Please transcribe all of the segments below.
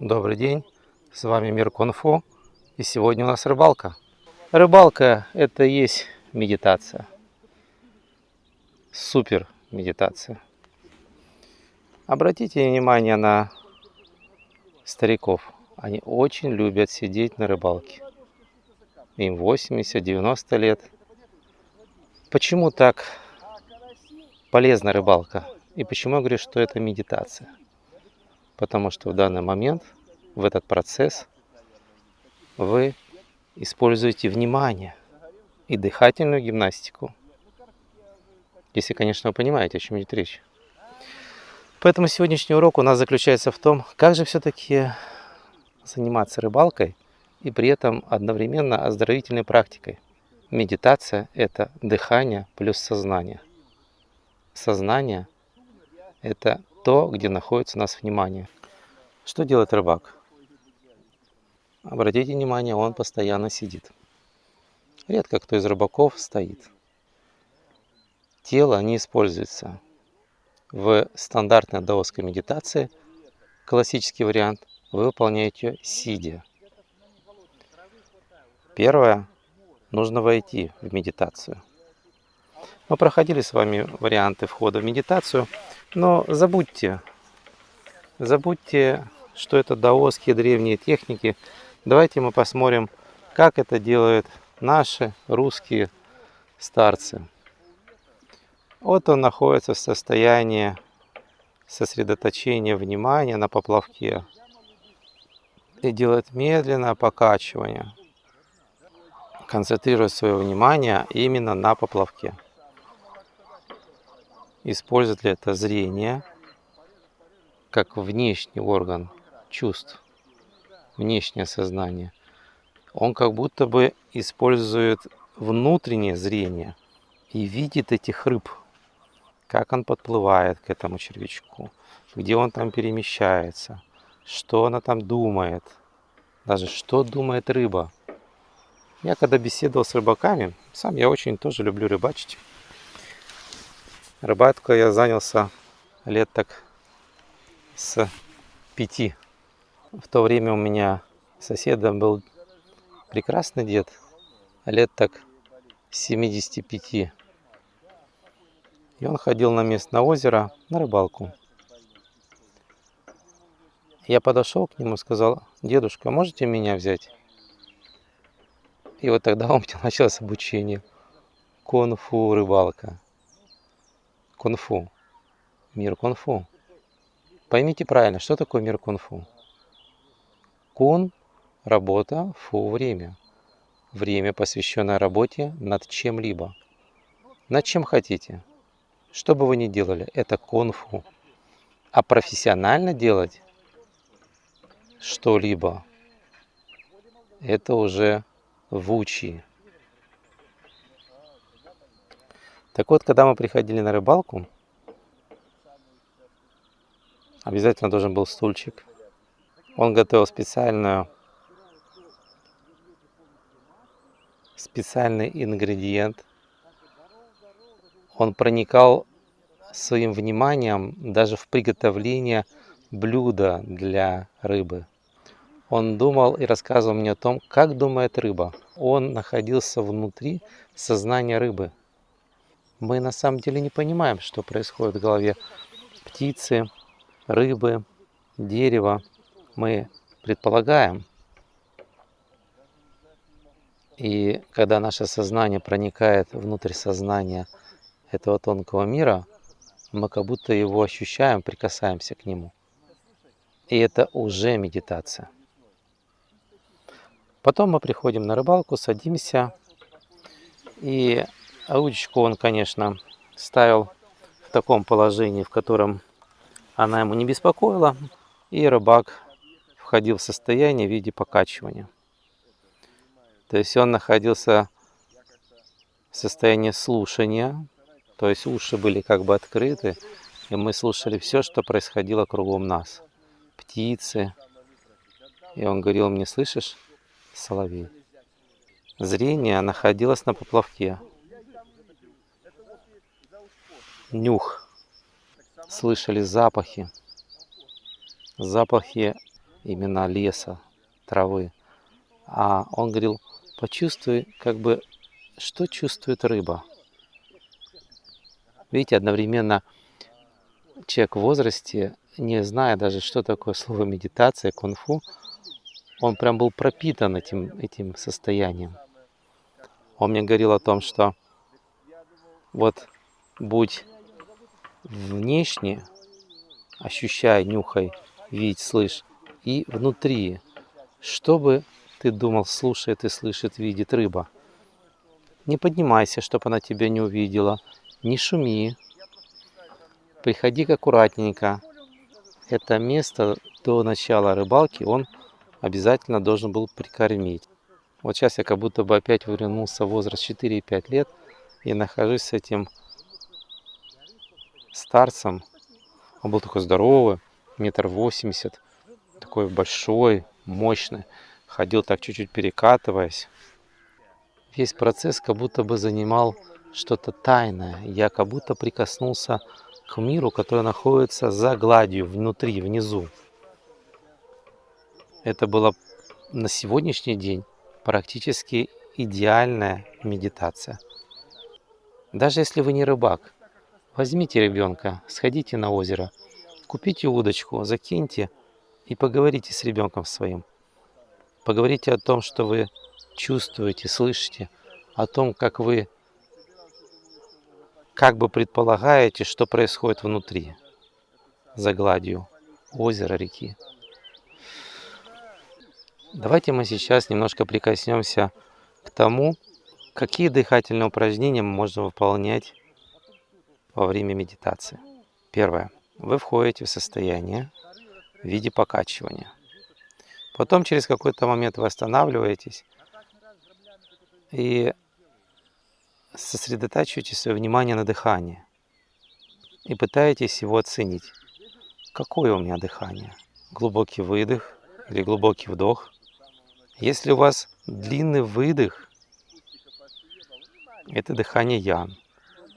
Добрый день, с вами Мир Кунфу и сегодня у нас рыбалка. Рыбалка это и есть медитация. Супер медитация. Обратите внимание на стариков. Они очень любят сидеть на рыбалке. Им 80-90 лет. Почему так полезна рыбалка? И почему я говорю, что это медитация? Потому что в данный момент, в этот процесс, вы используете внимание и дыхательную гимнастику. Если, конечно, вы понимаете, о чем идет речь. Поэтому сегодняшний урок у нас заключается в том, как же все-таки заниматься рыбалкой и при этом одновременно оздоровительной практикой. Медитация – это дыхание плюс сознание. Сознание – это то, где находится у нас внимание. Что делает рыбак? Обратите внимание, он постоянно сидит. Редко кто из рыбаков стоит. Тело не используется. В стандартной даосской медитации, классический вариант, вы выполняете сидя. Первое, нужно войти в медитацию. Мы проходили с вами варианты входа в медитацию, но забудьте, забудьте, что это даосские древние техники. Давайте мы посмотрим, как это делают наши русские старцы. Вот он находится в состоянии сосредоточения внимания на поплавке и делает медленное покачивание, концентрируя свое внимание именно на поплавке использует ли это зрение как внешний орган чувств, внешнее сознание. Он как будто бы использует внутреннее зрение и видит этих рыб, как он подплывает к этому червячку, где он там перемещается, что она там думает, даже что думает рыба. Я когда беседовал с рыбаками, сам я очень тоже люблю рыбачить, Рыбалкой я занялся лет так с пяти. В то время у меня соседом был прекрасный дед, лет так 75. И он ходил на местное озеро на рыбалку. Я подошел к нему и сказал, дедушка, можете меня взять? И вот тогда у меня началось обучение. Конфу рыбалка кунг-фу. Мир кунг-фу. Поймите правильно, что такое мир кунг-фу? Кун – работа, фу – время. Время, посвященное работе над чем-либо. Над чем хотите. Что бы вы ни делали, это кунг-фу. А профессионально делать что-либо, это уже вучи. Так вот, когда мы приходили на рыбалку, обязательно должен был стульчик. Он готовил специальную, специальный ингредиент. Он проникал своим вниманием даже в приготовление блюда для рыбы. Он думал и рассказывал мне о том, как думает рыба. Он находился внутри сознания рыбы мы на самом деле не понимаем, что происходит в голове птицы, рыбы, дерева. Мы предполагаем. И когда наше сознание проникает внутрь сознания этого тонкого мира, мы как будто его ощущаем, прикасаемся к нему. И это уже медитация. Потом мы приходим на рыбалку, садимся и удочку он, конечно, ставил в таком положении, в котором она ему не беспокоила, и рыбак входил в состояние в виде покачивания. То есть он находился в состоянии слушания, то есть уши были как бы открыты, и мы слушали все, что происходило кругом нас. Птицы. И он говорил мне, слышишь, соловей? Зрение находилось на поплавке нюх, слышали запахи, запахи именно леса, травы. А он говорил, почувствуй, как бы, что чувствует рыба. Видите, одновременно человек в возрасте, не зная даже, что такое слово медитация, кунг-фу, он прям был пропитан этим, этим состоянием. Он мне говорил о том, что вот будь внешне, ощущай, нюхай, видь, слышь, и внутри, чтобы ты думал, слушает и слышит, видит рыба. Не поднимайся, чтобы она тебя не увидела, не шуми, приходи аккуратненько. Это место до начала рыбалки он обязательно должен был прикормить. Вот сейчас я как будто бы опять вернулся в возраст 4-5 лет и нахожусь с этим старцем. Он был такой здоровый, метр восемьдесят, такой большой, мощный. Ходил так чуть-чуть перекатываясь. Весь процесс как будто бы занимал что-то тайное. Я как будто прикоснулся к миру, который находится за гладью, внутри, внизу. Это было на сегодняшний день практически идеальная медитация. Даже если вы не рыбак, возьмите ребенка, сходите на озеро, купите удочку, закиньте и поговорите с ребенком своим. Поговорите о том, что вы чувствуете, слышите, о том, как вы как бы предполагаете, что происходит внутри, за гладью озера, реки. Давайте мы сейчас немножко прикоснемся к тому, какие дыхательные упражнения можем выполнять во время медитации. Первое. Вы входите в состояние в виде покачивания. Потом через какой-то момент вы останавливаетесь и сосредотачиваете свое внимание на дыхании и пытаетесь его оценить. Какое у меня дыхание? Глубокий выдох или глубокий вдох? Если у вас длинный выдох, это дыхание ян.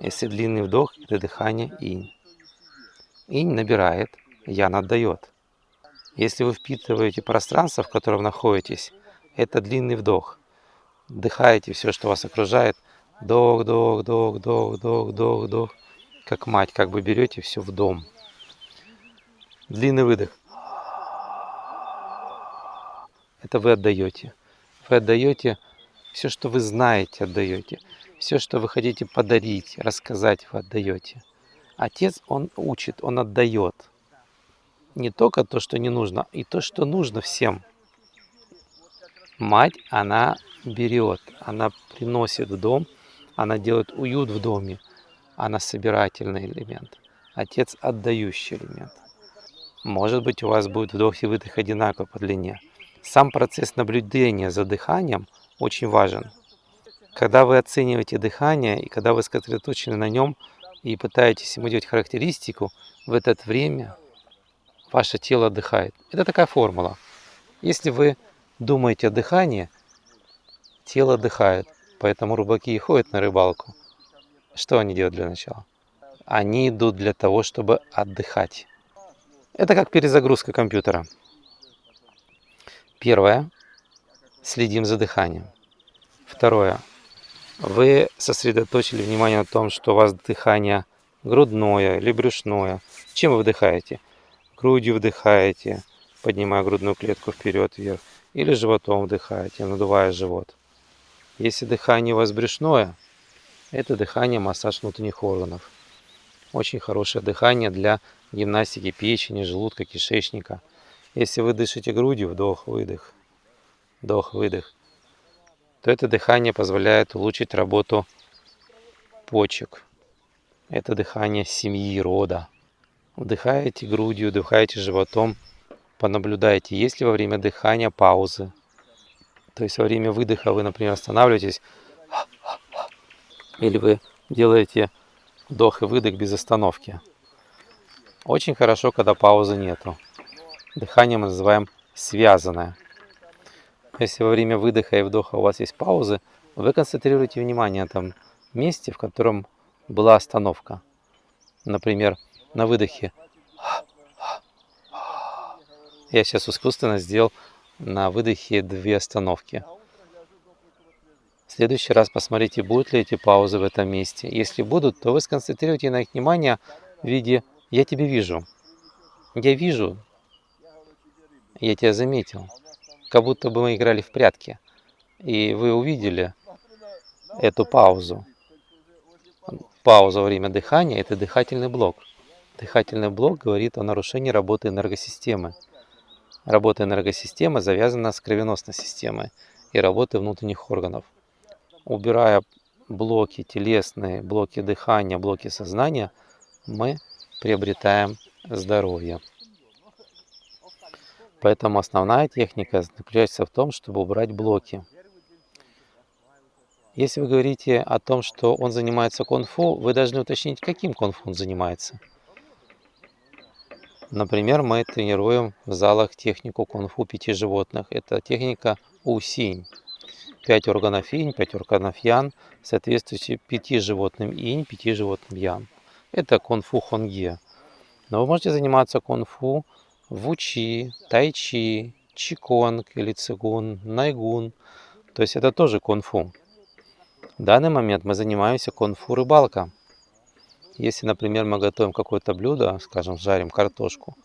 Если длинный вдох, это дыхание инь. Инь набирает, ян отдает. Если вы впитываете пространство, в котором находитесь, это длинный вдох. Вдыхаете все, что вас окружает – Дох, дох, дох, дох, дох, дох, дох. Как мать, как бы берете все в дом. Длинный выдох. Это вы отдаете. Вы отдаете все, что вы знаете, отдаете. Все, что вы хотите подарить, рассказать, вы отдаете. Отец, он учит, он отдает. Не только то, что не нужно, и то, что нужно всем. Мать, она берет, она приносит в дом – она делает уют в доме. Она собирательный элемент. Отец отдающий элемент. Может быть, у вас будет вдох и выдох одинаково по длине. Сам процесс наблюдения за дыханием очень важен. Когда вы оцениваете дыхание, и когда вы сосредоточены на нем, и пытаетесь ему делать характеристику, в это время ваше тело отдыхает. Это такая формула. Если вы думаете о дыхании, тело отдыхает. Поэтому рыбаки и ходят на рыбалку. Что они делают для начала? Они идут для того, чтобы отдыхать. Это как перезагрузка компьютера. Первое. Следим за дыханием. Второе. Вы сосредоточили внимание на том, что у вас дыхание грудное или брюшное. Чем вы вдыхаете? Грудью вдыхаете, поднимая грудную клетку вперед-вверх. Или животом вдыхаете, надувая живот. Если дыхание у вас брюшное, это дыхание массаж внутренних органов. Очень хорошее дыхание для гимнастики печени, желудка, кишечника. Если вы дышите грудью, вдох-выдох, вдох-выдох, то это дыхание позволяет улучшить работу почек. Это дыхание семьи, рода. Вдыхаете грудью, вдыхаете животом, понаблюдайте, есть ли во время дыхания паузы, то есть во время выдоха вы, например, останавливаетесь, или вы делаете вдох и выдох без остановки. Очень хорошо, когда паузы нету. Дыхание мы называем связанное. Если во время выдоха и вдоха у вас есть паузы, вы концентрируете внимание на том месте, в котором была остановка. Например, на выдохе Я сейчас искусственно сделал на выдохе две остановки. В следующий раз посмотрите, будут ли эти паузы в этом месте. Если будут, то вы сконцентрируйте на их внимание в виде «я тебя вижу». Я вижу, я тебя заметил. Как будто бы мы играли в прятки. И вы увидели эту паузу. Пауза во время дыхания – это дыхательный блок. Дыхательный блок говорит о нарушении работы энергосистемы. Работа энергосистемы завязана с кровеносной системой и работой внутренних органов. Убирая блоки телесные, блоки дыхания, блоки сознания, мы приобретаем здоровье. Поэтому основная техника заключается в том, чтобы убрать блоки. Если вы говорите о том, что он занимается кунг-фу, вы должны уточнить, каким кунг-фу он занимается. Например, мы тренируем в залах технику кунг-фу пяти животных. Это техника усинь. Пять органов инь, пять органов ян, соответствующие пяти животным инь, пяти животным ян. Это кунг-фу хонге. Но вы можете заниматься кунг-фу вучи, тайчи, чиконг или цигун, найгун. То есть это тоже кунг-фу. В данный момент мы занимаемся кунг-фу рыбалка. Если, например, мы готовим какое-то блюдо, скажем, жарим картошку,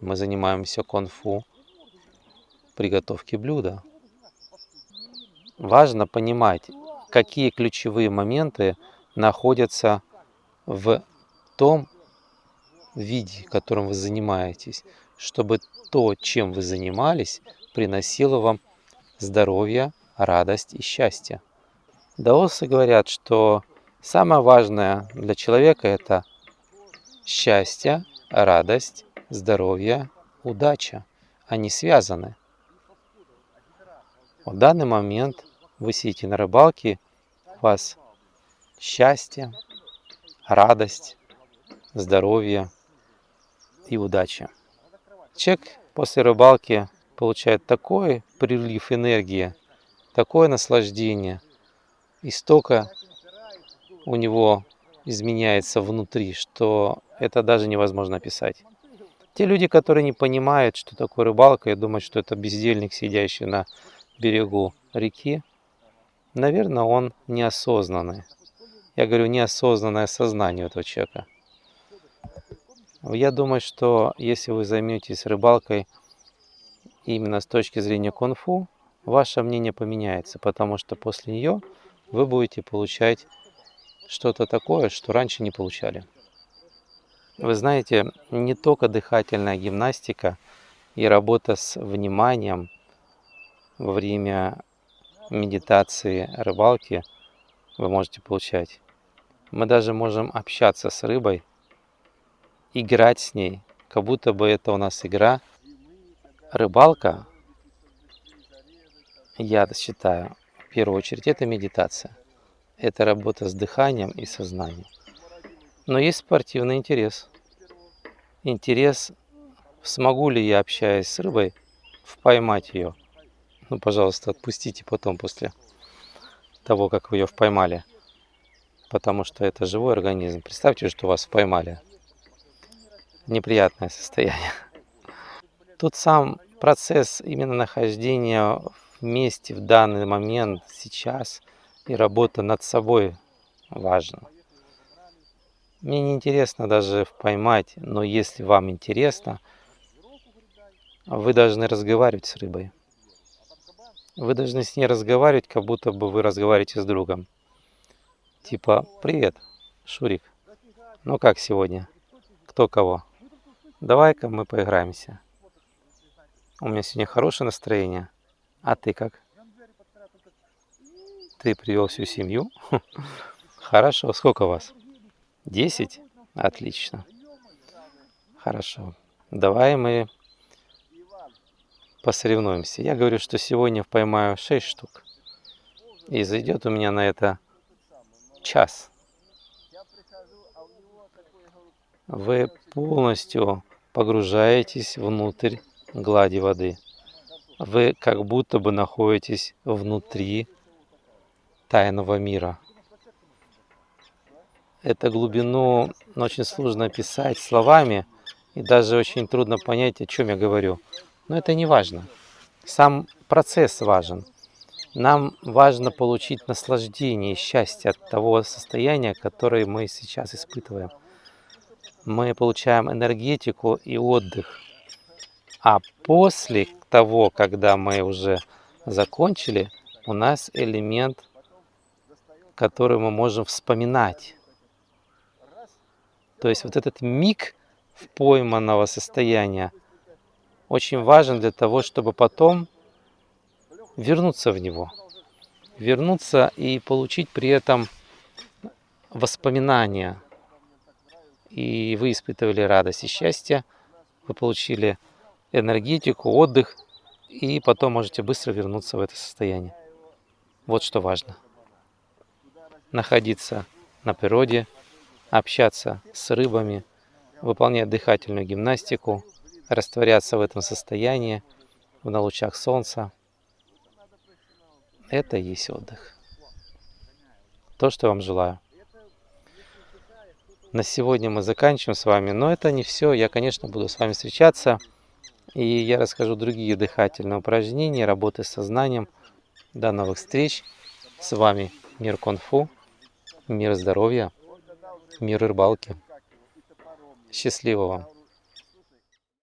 мы занимаемся кунг-фу приготовки блюда. Важно понимать, какие ключевые моменты находятся в том виде, которым вы занимаетесь, чтобы то, чем вы занимались, приносило вам здоровье, радость и счастье. Даосы говорят, что самое важное для человека это счастье, радость, здоровье, удача. Они связаны. В данный момент вы сидите на рыбалке, у вас счастье, радость, здоровье и удача. Человек после рыбалки получает такой прилив энергии, такое наслаждение, и столько у него изменяется внутри, что это даже невозможно описать. Те люди, которые не понимают, что такое рыбалка, и думают, что это бездельник, сидящий на берегу реки, наверное, он неосознанный. Я говорю, неосознанное сознание этого человека. Я думаю, что если вы займетесь рыбалкой именно с точки зрения кунг-фу, ваше мнение поменяется, потому что после нее вы будете получать что-то такое, что раньше не получали. Вы знаете, не только дыхательная гимнастика и работа с вниманием во время медитации рыбалки вы можете получать. Мы даже можем общаться с рыбой играть с ней, как будто бы это у нас игра. Рыбалка, я считаю, в первую очередь, это медитация. Это работа с дыханием и сознанием. Но есть спортивный интерес. Интерес, смогу ли я, общаясь с рыбой, поймать ее. Ну, пожалуйста, отпустите потом, после того, как вы ее поймали. Потому что это живой организм. Представьте, что вас поймали неприятное состояние. Тут сам процесс именно нахождения вместе в данный момент, сейчас, и работа над собой важна. Мне не интересно даже поймать, но если вам интересно, вы должны разговаривать с рыбой. Вы должны с ней разговаривать, как будто бы вы разговариваете с другом. Типа, привет, Шурик, ну как сегодня? Кто кого? Давай-ка мы поиграемся. У меня сегодня хорошее настроение. А ты как? Ты привел всю семью? Хорошо. Сколько вас? Десять? Отлично. Хорошо. Давай мы посоревнуемся. Я говорю, что сегодня поймаю 6 штук. И зайдет у меня на это час. Вы полностью погружаетесь внутрь глади воды. Вы как будто бы находитесь внутри тайного мира. Эту глубину очень сложно описать словами, и даже очень трудно понять, о чем я говорю. Но это не важно. Сам процесс важен. Нам важно получить наслаждение и счастье от того состояния, которое мы сейчас испытываем. Мы получаем энергетику и отдых. А после того, когда мы уже закончили, у нас элемент, который мы можем вспоминать. То есть вот этот миг в пойманного состояния очень важен для того, чтобы потом вернуться в него. Вернуться и получить при этом воспоминания. И вы испытывали радость и счастье, вы получили энергетику, отдых, и потом можете быстро вернуться в это состояние. Вот что важно. Находиться на природе, общаться с рыбами, выполнять дыхательную гимнастику, растворяться в этом состоянии, на лучах солнца. Это и есть отдых. То, что я вам желаю. На сегодня мы заканчиваем с вами, но это не все. Я, конечно, буду с вами встречаться, и я расскажу другие дыхательные упражнения, работы с сознанием. До новых встреч. С вами Мир Конфу, Мир Здоровья, Мир Рыбалки. Счастливо вам!